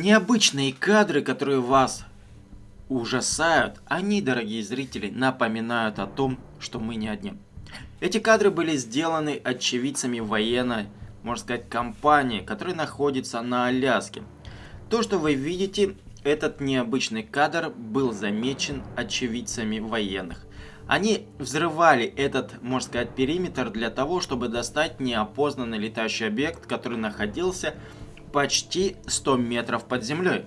Необычные кадры, которые вас ужасают, они, дорогие зрители, напоминают о том, что мы не одни. Эти кадры были сделаны очевидцами военной, можно сказать, компании, которая находится на Аляске. То, что вы видите, этот необычный кадр был замечен очевидцами военных. Они взрывали этот, можно сказать, периметр для того, чтобы достать неопознанный летающий объект, который находился почти 100 метров под землей.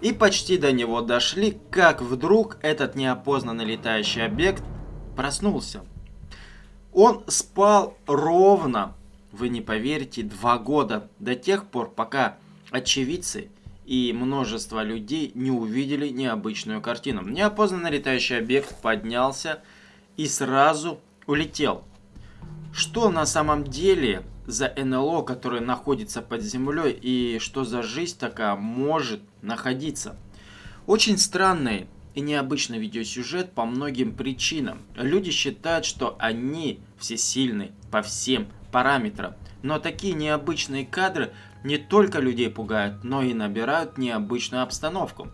И почти до него дошли, как вдруг этот неопознанный летающий объект проснулся. Он спал ровно, вы не поверите, два года, до тех пор, пока очевидцы и множество людей не увидели необычную картину. Неопознанный летающий объект поднялся и сразу улетел. Что на самом деле за НЛО, которое находится под землей, и что за жизнь такая может находиться? Очень странный и необычный видеосюжет по многим причинам. Люди считают, что они всесильны по всем параметрам. Но такие необычные кадры не только людей пугают, но и набирают необычную обстановку.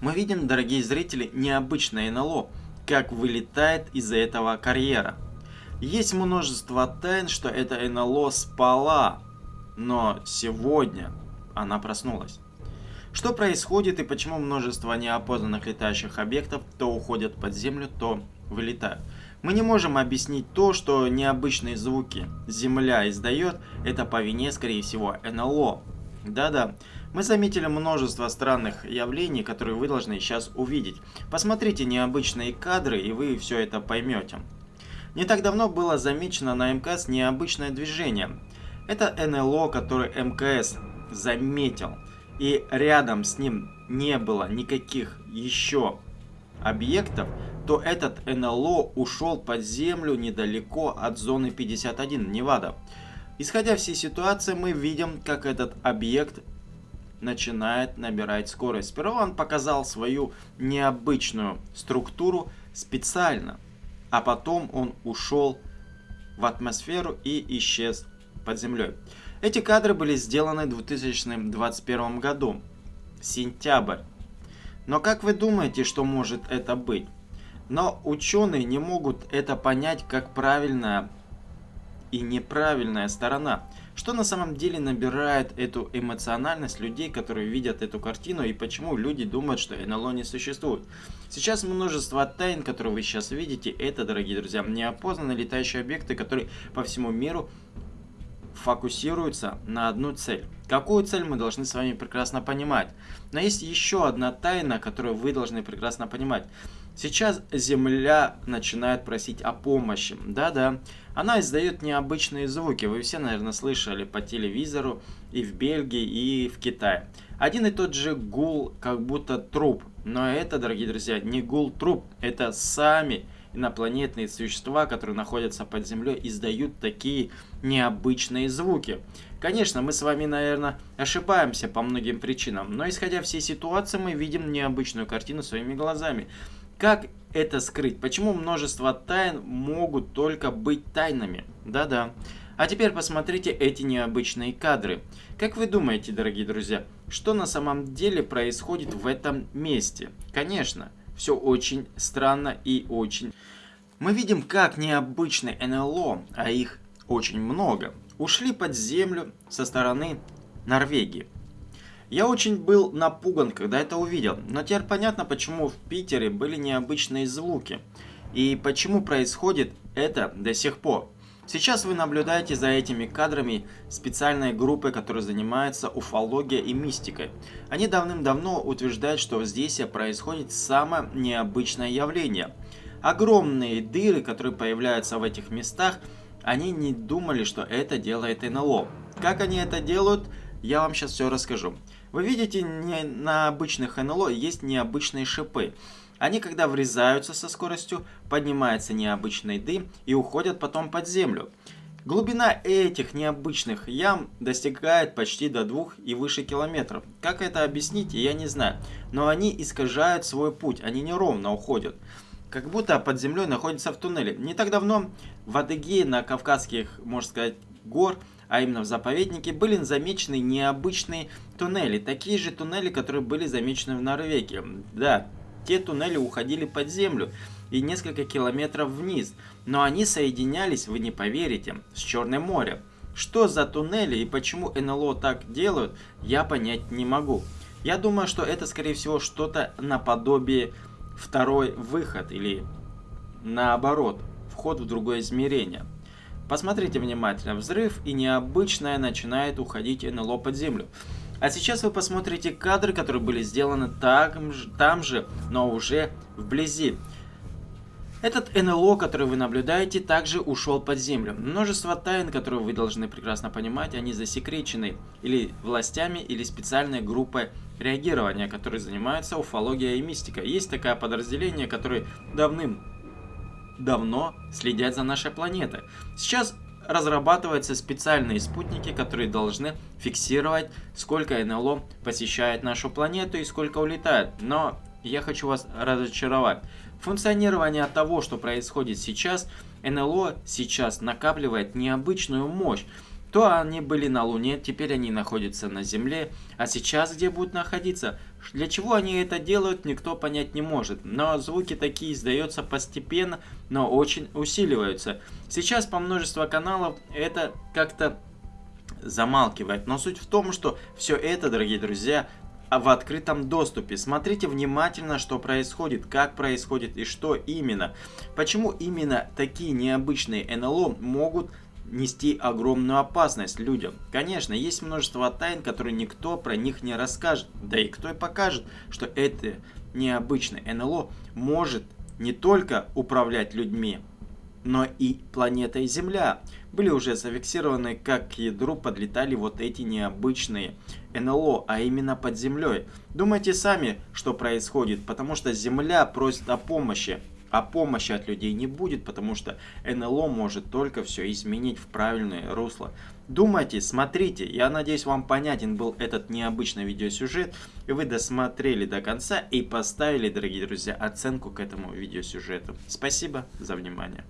Мы видим, дорогие зрители, необычное НЛО, как вылетает из этого карьера. Есть множество тайн, что это НЛО спала, но сегодня она проснулась. Что происходит и почему множество неопознанных летающих объектов то уходят под землю, то вылетают? Мы не можем объяснить то, что необычные звуки Земля издает, это по вине, скорее всего, НЛО. Да-да, мы заметили множество странных явлений, которые вы должны сейчас увидеть. Посмотрите необычные кадры, и вы все это поймете. Не так давно было замечено на МКС необычное движение. Это НЛО, который МКС заметил. И рядом с ним не было никаких еще объектов, то этот НЛО ушел под землю недалеко от зоны 51, Невада. Исходя всей ситуации, мы видим, как этот объект начинает набирать скорость. Сперва он показал свою необычную структуру специально, а потом он ушел в атмосферу и исчез под землей. Эти кадры были сделаны в 2021 году, сентябрь. Но как вы думаете, что может это быть? Но ученые не могут это понять как правильная и неправильная сторона. Что на самом деле набирает эту эмоциональность людей, которые видят эту картину, и почему люди думают, что НЛО не существует. Сейчас множество тайн, которые вы сейчас видите, это, дорогие друзья, неопознанные летающие объекты, которые по всему миру фокусируются на одну цель. Какую цель мы должны с вами прекрасно понимать. Но есть еще одна тайна, которую вы должны прекрасно понимать. Сейчас Земля начинает просить о помощи. Да-да, она издает необычные звуки. Вы все, наверное, слышали по телевизору и в Бельгии, и в Китае. Один и тот же гул, как будто труп. Но это, дорогие друзья, не гул труп. Это сами инопланетные существа, которые находятся под землей, издают такие необычные звуки. Конечно, мы с вами, наверное, ошибаемся по многим причинам, но исходя всей ситуации, мы видим необычную картину своими глазами. Как это скрыть? Почему множество тайн могут только быть тайнами? Да-да. А теперь посмотрите эти необычные кадры. Как вы думаете, дорогие друзья, что на самом деле происходит в этом месте? Конечно, все очень странно и очень... Мы видим, как необычные НЛО, а их очень много, ушли под землю со стороны Норвегии. Я очень был напуган, когда это увидел, но теперь понятно, почему в Питере были необычные звуки и почему происходит это до сих пор. Сейчас вы наблюдаете за этими кадрами специальной группы, которая занимается уфологией и мистикой. Они давным-давно утверждают, что здесь происходит самое необычное явление. Огромные дыры, которые появляются в этих местах, они не думали, что это делает НЛО. Как они это делают, я вам сейчас все расскажу. Вы видите, не на обычных НЛО есть необычные шипы. Они, когда врезаются со скоростью, поднимается необычный дым и уходят потом под землю. Глубина этих необычных ям достигает почти до двух и выше километров. Как это объяснить, я не знаю. Но они искажают свой путь, они неровно уходят. Как будто под землей находятся в туннеле. Не так давно в Адыгее на Кавказских, можно сказать, гор а именно в заповеднике, были замечены необычные туннели. Такие же туннели, которые были замечены в Норвегии. Да, те туннели уходили под землю и несколько километров вниз, но они соединялись, вы не поверите, с Черным морем. Что за туннели и почему НЛО так делают, я понять не могу. Я думаю, что это скорее всего что-то наподобие второй выход или наоборот, вход в другое измерение. Посмотрите внимательно, взрыв и необычное начинает уходить НЛО под землю. А сейчас вы посмотрите кадры, которые были сделаны там же, там же но уже вблизи. Этот НЛО, который вы наблюдаете, также ушел под землю. Множество тайн, которые вы должны прекрасно понимать, они засекречены или властями, или специальной группой реагирования, которые занимаются уфологией и мистикой. Есть такое подразделение, которое давным давно следят за нашей планетой. Сейчас разрабатываются специальные спутники, которые должны фиксировать, сколько НЛО посещает нашу планету и сколько улетает. Но я хочу вас разочаровать. Функционирование того, что происходит сейчас, НЛО сейчас накапливает необычную мощь. То они были на Луне, теперь они находятся на Земле, а сейчас где будут находиться? Для чего они это делают, никто понять не может. Но звуки такие издаются постепенно, но очень усиливаются. Сейчас по множеству каналов это как-то замалкивает. Но суть в том, что все это, дорогие друзья, в открытом доступе. Смотрите внимательно, что происходит, как происходит и что именно. Почему именно такие необычные НЛО могут нести огромную опасность людям. Конечно, есть множество тайн, которые никто про них не расскажет. Да и кто и покажет, что это необычное НЛО может не только управлять людьми, но и планетой Земля. Были уже зафиксированы, как к ядру подлетали вот эти необычные НЛО, а именно под землей. Думайте сами, что происходит, потому что Земля просит о помощи. А помощи от людей не будет, потому что НЛО может только все изменить в правильное русло. Думайте, смотрите, я надеюсь вам понятен был этот необычный видеосюжет, и вы досмотрели до конца и поставили, дорогие друзья, оценку к этому видеосюжету. Спасибо за внимание.